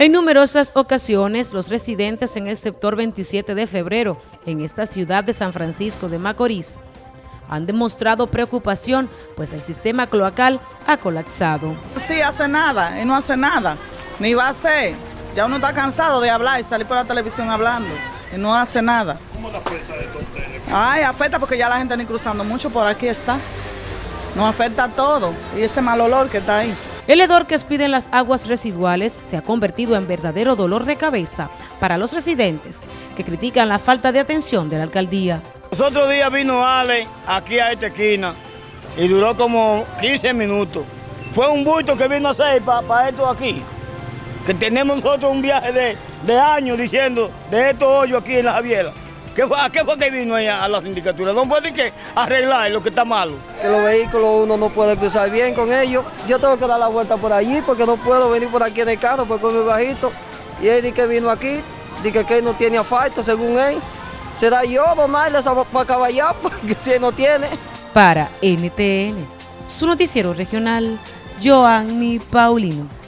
En numerosas ocasiones, los residentes en el sector 27 de febrero, en esta ciudad de San Francisco de Macorís, han demostrado preocupación, pues el sistema cloacal ha colapsado. Sí, hace nada, y no hace nada, ni va a hacer. Ya uno está cansado de hablar y salir por la televisión hablando, y no hace nada. ¿Cómo le afecta esto a ustedes? Ay, afecta porque ya la gente ni cruzando mucho, por aquí está. Nos afecta todo, y este mal olor que está ahí. El hedor que expiden las aguas residuales se ha convertido en verdadero dolor de cabeza para los residentes que critican la falta de atención de la alcaldía. Los otros días vino Ale aquí a esta esquina y duró como 15 minutos. Fue un bulto que vino a hacer para esto aquí. Que tenemos nosotros un viaje de, de años diciendo de estos hoyos aquí en la Javiera. ¿Qué fue, ¿A qué fue que vino allá a la sindicatura? No puede que arreglar lo que está malo. Que los vehículos uno no puede cruzar bien con ellos. Yo tengo que dar la vuelta por allí porque no puedo venir por aquí en el carro porque es muy bajito. Y él dice que vino aquí, dice que él no tiene asfalto según él. Será yo donarle para caballar porque si él no tiene. Para NTN, su noticiero regional, Joanny Paulino.